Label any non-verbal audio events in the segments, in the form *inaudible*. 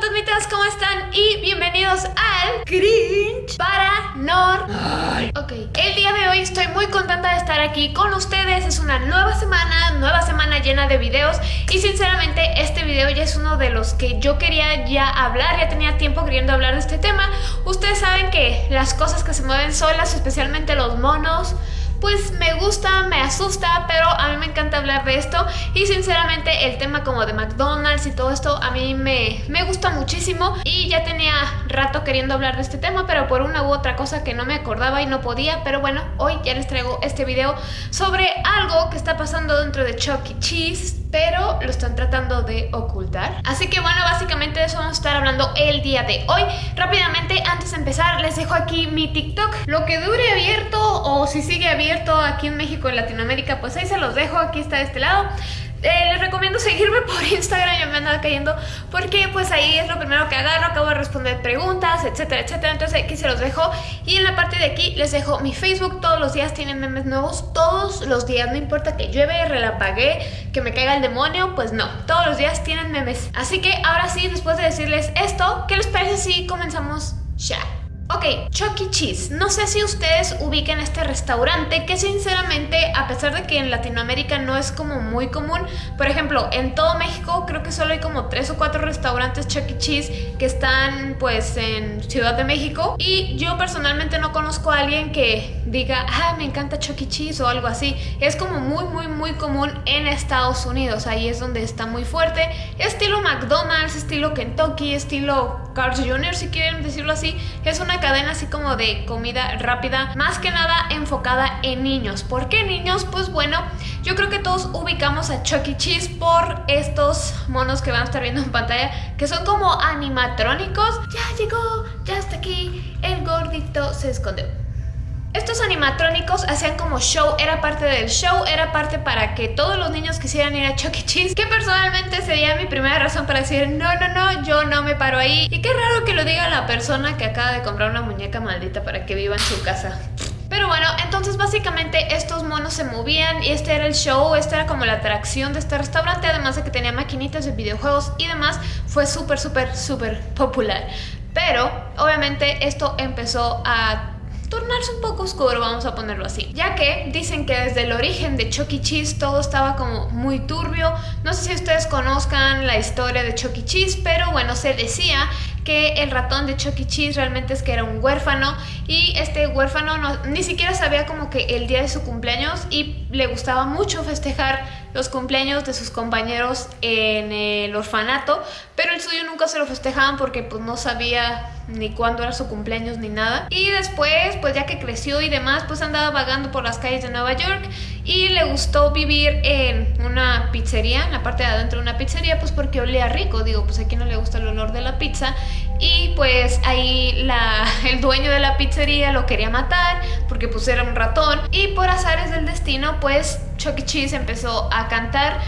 fantasmitas, ¿cómo están? Y bienvenidos al Cringe Paranormal. Ok, el día de hoy estoy muy contenta de estar aquí con ustedes. Es una nueva semana, nueva semana llena de videos. Y sinceramente este video ya es uno de los que yo quería ya hablar. Ya tenía tiempo queriendo hablar de este tema. Ustedes saben que las cosas que se mueven solas, especialmente los monos pues me gusta, me asusta, pero a mí me encanta hablar de esto. Y sinceramente el tema como de McDonald's y todo esto a mí me, me gusta muchísimo. Y ya tenía rato queriendo hablar de este tema, pero por una u otra cosa que no me acordaba y no podía, pero bueno, hoy ya les traigo este video sobre algo que está pasando dentro de Chuck E. Cheese pero lo están tratando de ocultar. Así que bueno, básicamente de eso vamos a estar hablando el día de hoy. Rápidamente, antes de empezar, les dejo aquí mi TikTok. Lo que dure abierto o si sigue abierto aquí en México, en Latinoamérica, pues ahí se los dejo. Aquí está de este lado. Eh, les recomiendo seguirme *laughs* por Instagram, ya me anda cayendo Porque pues ahí es lo primero que agarro Acabo de responder preguntas, etcétera, etcétera. Entonces aquí se los dejo. Y en la parte de aquí les dejo mi Facebook. Todos los días tienen memes nuevos. Todos los días, no importa que llueve, relampaguee Que me caiga el demonio, pues no. Todos los días tienen memes. Así que ahora sí, después de decirles esto ¿Qué les parece si comenzamos ya? Ok, Chuck E. Cheese. No sé si ustedes ubiquen este restaurante que sinceramente, a pesar de que en Latinoamérica no es como muy común, por ejemplo, en todo México creo que solo hay como tres o cuatro restaurantes Chuck E. Cheese que están pues en Ciudad de México y yo personalmente no conozco a alguien que diga, ah, me encanta Chuck E. Cheese o algo así. Es como muy, muy, muy común en Estados Unidos. Ahí es donde está muy fuerte. Estilo McDonald's, estilo Kentucky, estilo Carl's Jr. si quieren decirlo así. Es una cadena así como de comida rápida, más que nada enfocada en niños. ¿Por qué niños? Pues bueno, yo creo que todos ubicamos a Chuck E. Cheese por estos monos que van a estar viendo en pantalla, que son como animatrónicos. Ya llegó, ya está aquí, el gordito se escondió. Estos animatrónicos hacían como show, era parte del show, era parte para que todos los niños quisieran ir a Chuck E. Cheese, que personalmente sería mi primera razón para decir no, no, no, yo no me paro ahí. Y qué raro que lo diga la persona que acaba de comprar una muñeca maldita para que viva en su casa. Pero bueno, entonces básicamente estos monos se movían y este era el show, esta era como la atracción de este restaurante, además de que tenía maquinitas de videojuegos y demás, fue súper, súper, súper popular. Pero obviamente esto empezó a tornarse un poco oscuro, vamos a ponerlo así. Ya que dicen que desde el origen de Chucky e. Cheese todo estaba como muy turbio. No sé si ustedes conozcan la historia de Chucky e. Cheese, pero bueno, se decía que el ratón de Chucky e. Cheese realmente es que era un huérfano y este huérfano no, ni siquiera sabía como que el día de su cumpleaños y le gustaba mucho festejar los cumpleaños de sus compañeros en el orfanato, pero el suyo nunca se lo festejaban porque pues no sabía ni cuándo era su cumpleaños ni nada. Y después, pues ya que creció y demás, pues andaba vagando por las calles de Nueva York y le gustó vivir en una pizzería, en la parte de adentro de una pizzería, pues porque olía rico, digo, pues a quien no le gusta el olor de la pizza. Y pues ahí la, *laughs* el dueño de la pizzería lo quería matar porque pues era un ratón. Y por azares del destino, pues Chuck E. Cheese empezó a cantar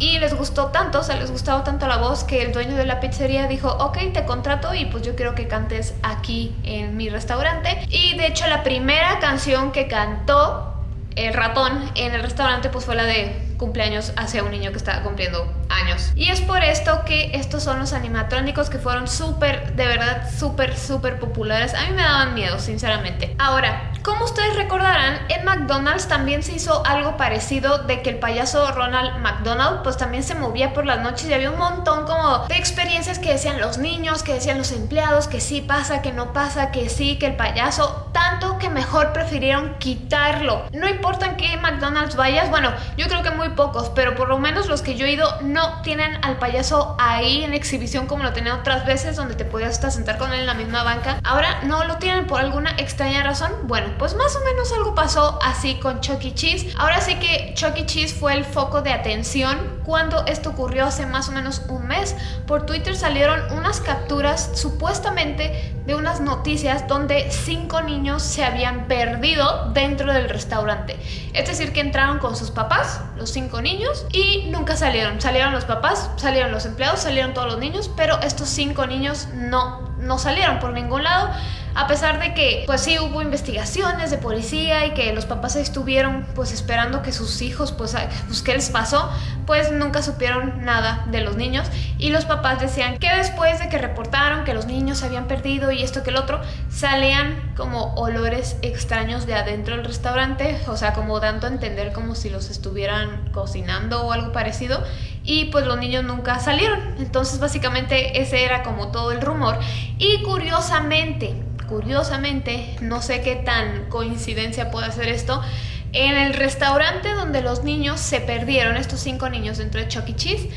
y les gustó tanto, o sea, les gustaba tanto la voz que el dueño de la pizzería dijo, ok, te contrato y pues yo quiero que cantes aquí en mi restaurante. Y de hecho la primera canción que cantó el ratón en el restaurante pues fue la de cumpleaños hacia un niño que estaba cumpliendo años. Y es por esto que estos son los animatrónicos que fueron súper, de verdad, súper, súper populares. A mí me daban miedo, sinceramente. Ahora, como ustedes recordarán, en McDonald's también se hizo algo parecido de que el payaso Ronald McDonald pues también se movía por las noches y había un montón como de experiencias que decían los niños, que decían los empleados, que sí pasa, que no pasa, que sí, que el payaso, tanto que mejor prefirieron quitarlo. No importa en qué McDonald's vayas, bueno, yo creo que muy pocos, pero por lo menos los que yo he ido no tienen al payaso ahí en exhibición como lo tenían otras veces, donde te podías hasta sentar con él en la misma banca. Ahora no lo tienen por alguna extraña razón. Bueno, pues más o menos algo pasó así con Chuck E. Cheese. Ahora sí que Chuck E. Cheese fue el foco de atención cuando esto ocurrió hace más o menos un mes. Por Twitter salieron unas capturas supuestamente de unas noticias donde cinco niños se habían perdido dentro del restaurante. Es decir, que entraron con sus papás, los cinco niños, y nunca salieron. Salieron los papás, salieron los empleados, salieron todos los niños, pero estos cinco niños no no salieron por ningún lado a pesar de que pues sí hubo investigaciones de policía y que los papás estuvieron pues esperando que sus hijos pues, pues qué les pasó pues nunca supieron nada de los niños y los papás decían que después de que reportaron que los niños se habían perdido y esto que el otro salían como olores extraños de adentro del restaurante o sea como dando a entender como si los estuvieran cocinando o algo parecido y pues los niños nunca salieron entonces básicamente ese era como todo el rumor y curiosamente curiosamente, no sé qué tan coincidencia puede ser esto, en el restaurante donde los niños se perdieron, estos cinco niños dentro de Chuck E. Cheese,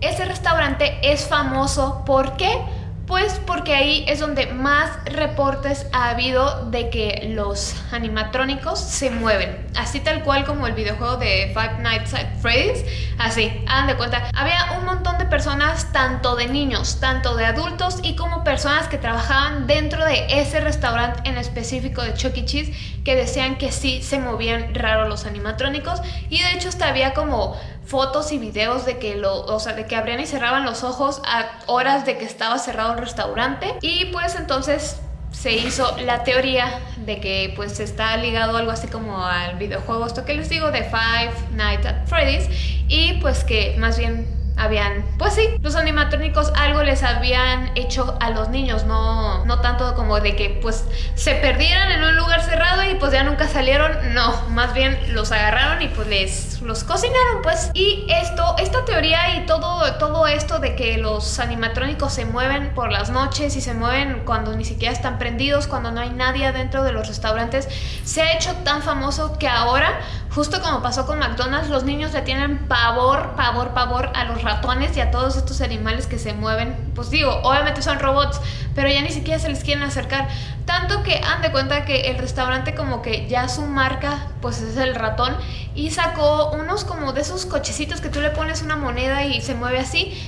ese restaurante es famoso, ¿por qué? Pues porque ahí es donde más reportes ha habido de que los animatrónicos se mueven. Así tal cual como el videojuego de Five Nights at Freddy's. Así, hagan de cuenta. Había un montón de personas, tanto de niños, tanto de adultos y como personas que trabajaban dentro de ese restaurante en específico de Chuck E. Cheese que decían que sí se movían raro los animatrónicos. Y de hecho hasta había como fotos y videos de que lo, o sea, de que abrían y cerraban los ojos a horas de que estaba cerrado el restaurante. Y pues entonces se hizo la teoría de que pues está ligado algo así como al videojuego esto que les digo de Five Nights at Freddy's. Y pues que más bien habían, pues sí, los animatrónicos algo les habían hecho a los niños, no, no tanto como de que pues se perdieran en un lugar cerrado y pues ya nunca salieron, no, más bien los agarraron y pues les los cocinaron pues. Y esto, esta teoría y todo, todo esto de que los animatrónicos se mueven por las noches y se mueven cuando ni siquiera están prendidos, cuando no hay nadie adentro de los restaurantes, se ha hecho tan famoso que ahora Justo como pasó con McDonald's, los niños le tienen pavor, pavor, pavor a los ratones y a todos estos animales que se mueven. Pues digo, obviamente son robots, pero ya ni siquiera se les quieren acercar. Tanto que han de cuenta que el restaurante como que ya su marca pues es el ratón y sacó unos como de esos cochecitos que tú le pones una moneda y se mueve así.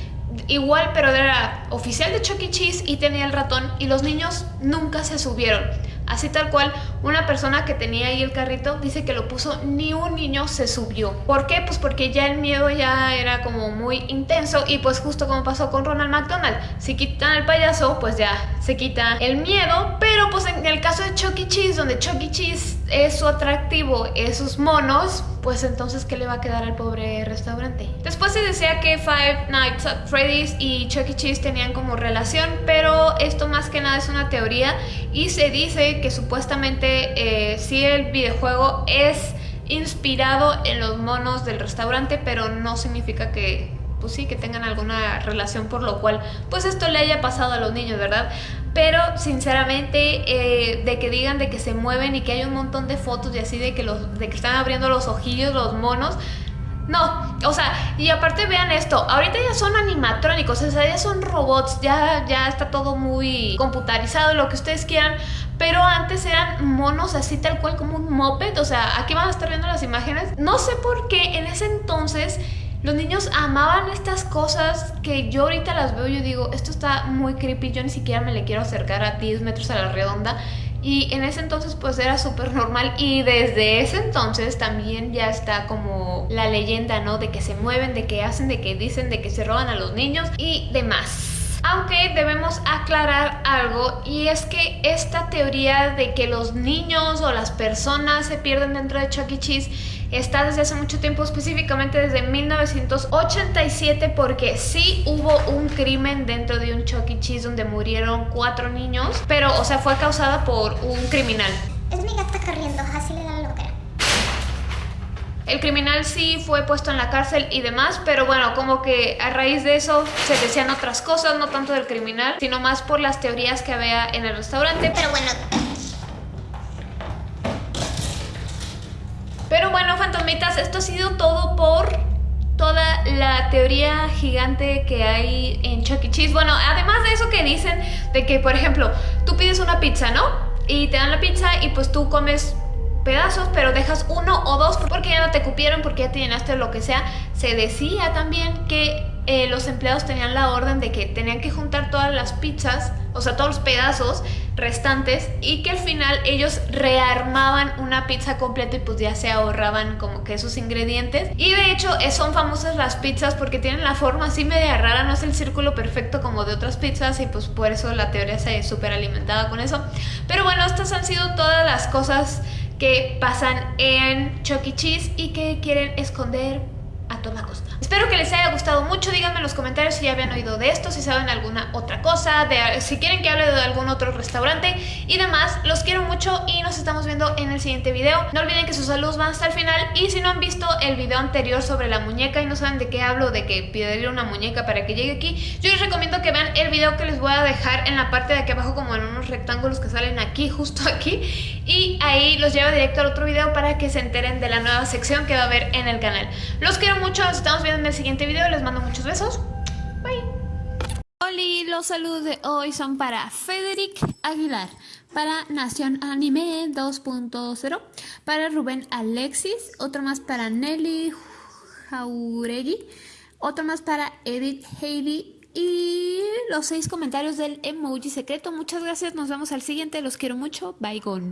Igual, pero era oficial de Chuck E. Cheese y tenía el ratón y los niños nunca se subieron. Así tal cual, una persona que tenía ahí el carrito dice que lo puso, ni un niño se subió. ¿Por qué? Pues porque ya el miedo ya era como muy intenso y pues justo como pasó con Ronald McDonald. Si quitan al payaso, pues ya se quita el miedo, pero pues en el caso de Chucky e. Cheese, donde Chucky e. Cheese es su atractivo, esos monos, pues entonces ¿qué le va a quedar al pobre restaurante? Después se decía que Five Nights at Freddy's y Chucky e. Cheese tenían como relación, pero esto más que nada es una teoría y se dice que supuestamente eh, sí el videojuego es inspirado en los monos del restaurante, pero no significa que pues sí, que tengan alguna relación por lo cual pues esto le haya pasado a los niños, ¿verdad? Pero sinceramente eh, de que digan de que se mueven y que hay un montón de fotos y así de que, los, de que están abriendo los ojillos los monos, no, o sea, y aparte vean esto, ahorita ya son animatrónicos, o sea, ya son robots, ya, ya está todo muy computarizado, lo que ustedes quieran, pero antes eran monos así tal cual como un moped, o sea, aquí van a estar viendo las imágenes. No sé por qué en ese entonces los niños amaban estas cosas que yo ahorita las veo y yo digo, esto está muy creepy, yo ni siquiera me le quiero acercar a 10 metros a la redonda. Y en ese entonces pues era súper normal y desde ese entonces también ya está como la leyenda, ¿no? De que se mueven, de que hacen, de que dicen, de que se roban a los niños y demás. Aunque debemos aclarar algo y es que esta teoría de que los niños o las personas se pierden dentro de Chuck E. Cheese está desde hace mucho tiempo, específicamente desde 1987 porque sí hubo un crimen dentro de un Chuck E. Cheese donde murieron cuatro niños, pero o sea fue causada por un criminal. Es mi gata corriendo, así le da el criminal sí fue puesto en la cárcel y demás, pero bueno, como que a raíz de eso se decían otras cosas, no tanto del criminal, sino más por las teorías que había en el restaurante. Pero bueno... Pero bueno, fantomitas, esto ha sido todo por toda la teoría gigante que hay en Chuck E. Cheese. Bueno, además de eso que dicen de que, por ejemplo, tú pides una pizza, ¿no? Y te dan la pizza y pues tú comes pedazos, pero dejas uno o dos porque ya no te cupieron, porque ya te llenaste lo que sea. Se decía también que eh, los empleados tenían la orden de que tenían que juntar todas las pizzas, o sea, todos los pedazos restantes y que al final ellos rearmaban una pizza completa y pues ya se ahorraban como que esos ingredientes. Y de hecho eh, son famosas las pizzas porque tienen la forma así media rara, no es el círculo perfecto como de otras pizzas y pues por eso la teoría se súper alimentaba con eso. Pero bueno, estas han sido todas las cosas que pasan en Chuck E. Cheese y que quieren esconder a toda costa. Espero que les haya gustado mucho, díganme en los comentarios si ya habían oído de esto, si saben alguna otra cosa, si quieren que hable de algún otro restaurante y demás. Los quiero mucho y nos estamos viendo en el siguiente video. No olviden que sus saludos van hasta el final y si no han visto el video anterior sobre la muñeca y no saben de qué hablo, de que pedirle una muñeca para que llegue aquí, yo les recomiendo que vean el video que les voy a dejar en la parte de aquí abajo como en unos rectángulos que salen aquí, *laughs* justo aquí y ahí los llevo directo al otro video para que se enteren de la nueva sección que va a haber en el canal. Los quiero mucho, nos estamos viendo en el siguiente video. Les mando muchos besos. Bye. Hola, los saludos de hoy son para Federic Aguilar, para Nación Anime 2.0, para Rubén Alexis, otro más para Nelly Jauregui, otro más para Edith Heidi y los seis comentarios del emoji secreto. Muchas gracias, nos vemos al siguiente, los quiero mucho, bye gone.